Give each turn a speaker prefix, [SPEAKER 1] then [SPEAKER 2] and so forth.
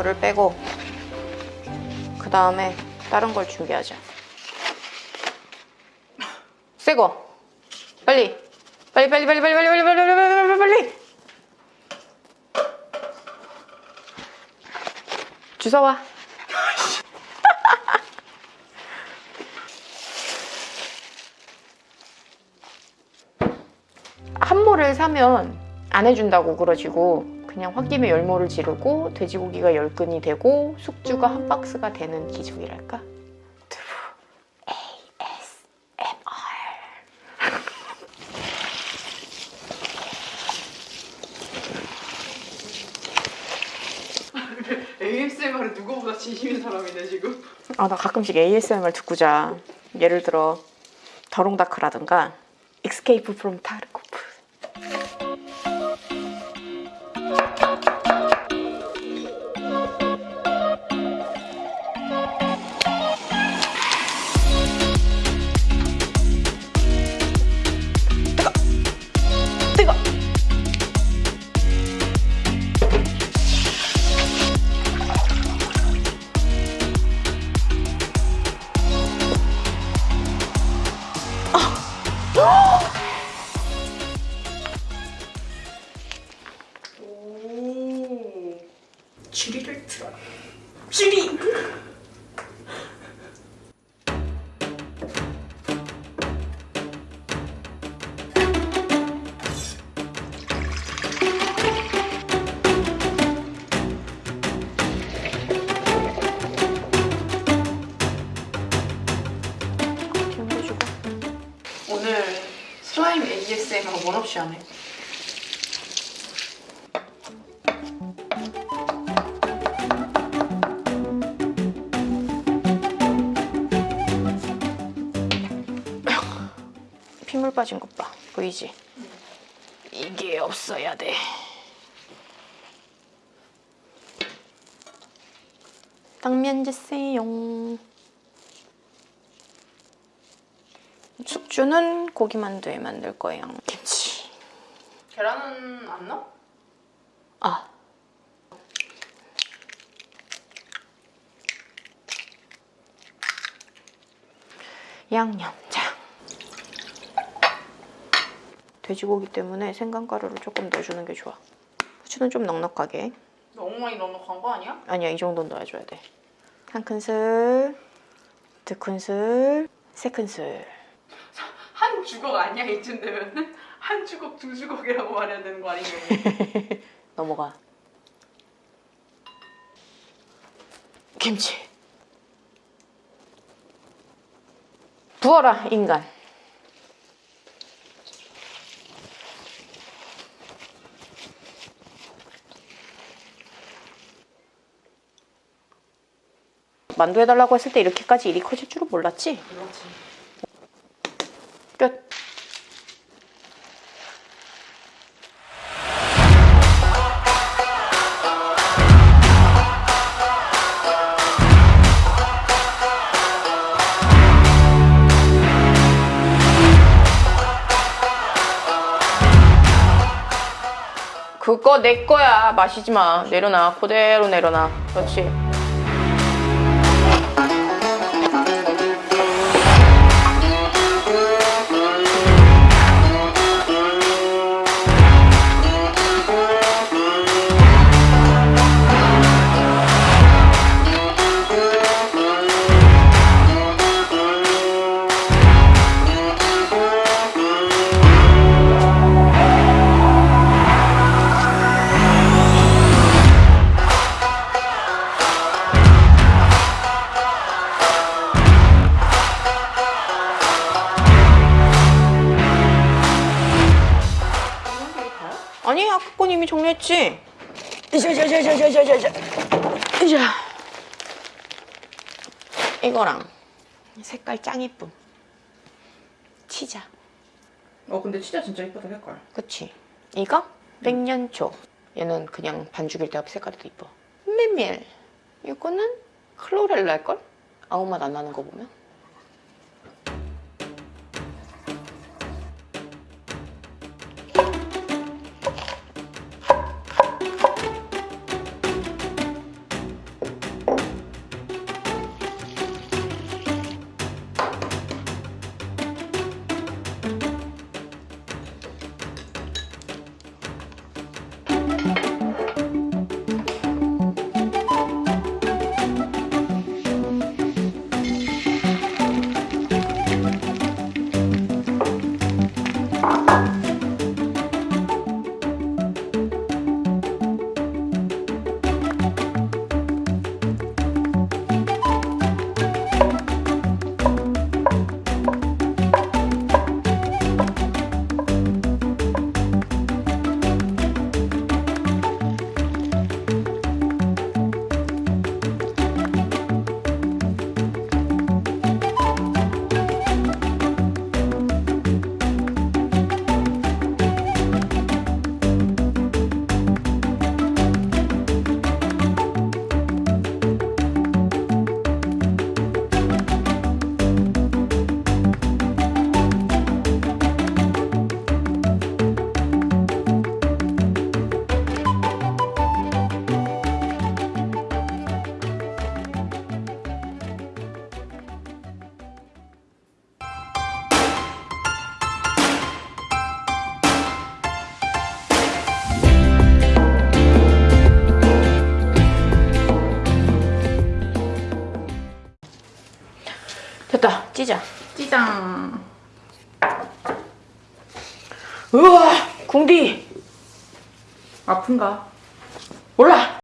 [SPEAKER 1] 이거를 빼고 그 다음에 다른 걸 준비하자. 새거 빨리 빨리 빨리 빨리 빨리 빨리 빨리 빨리 빨리 빨리 빨리 빨리 주워와. 한 모를 사면 안 해준다고 그러지고 그냥 홧김에 열모를 지르고 돼지고기가 열 근이 되고 숙주가 한 박스가 되는 기적이랄까? 두부 ASMR
[SPEAKER 2] ASMR은 누구보다 진심인 사람이네 지금.
[SPEAKER 1] 아 나 가끔씩 ASMR 듣고 자 예를 들어 더롱다크라든가 Escape from Tarkov 뜨거
[SPEAKER 2] 슬라임 ASMR 원 없이 하네.
[SPEAKER 1] 핏물 빠진 것 봐. 보이지? 이게 없어야 돼. 당면 주세요. 숙주는 고기만두에 만들 거예요. 김치.
[SPEAKER 2] 계란은 안 넣어?
[SPEAKER 1] 아. 양념장. 돼지고기 때문에 생강가루를 조금 넣어주는 게 좋아. 후추는 좀 넉넉하게.
[SPEAKER 2] 너무 많이 넣어놓은 거 아니야?
[SPEAKER 1] 아니야, 이 정도는 넣어줘야 돼. 한 큰술, 두 큰술, 세 큰술.
[SPEAKER 2] 한 주걱 아니야 이쯤 되면은 한 주걱 두 주걱이라고 말해야 되는 거 아닌가?
[SPEAKER 1] 넘어가. 김치. 부어라, 인간. 만두 해달라고 했을 때 이렇게까지 일이 커질 줄은 몰랐지?
[SPEAKER 2] 그렇지.
[SPEAKER 1] 끝. 그거 내 거야. 마시지 마. 내려놔. 그대로 내려놔. 그렇지. 이미 정리했지. 이자자자자자자자. 이자. 이거랑 색깔 짱 이쁨. 치자.
[SPEAKER 2] 어 근데 진짜 진짜 이쁘다 색깔.
[SPEAKER 1] 그치? 이거 백년초. 얘는 그냥 반죽일 때 앞에 색깔이 더 이뻐. 메밀. 이거는 클로렐라일걸? 아무 맛 안 나는 거 보면. 우와! 궁디.
[SPEAKER 2] 아픈가?
[SPEAKER 1] 몰라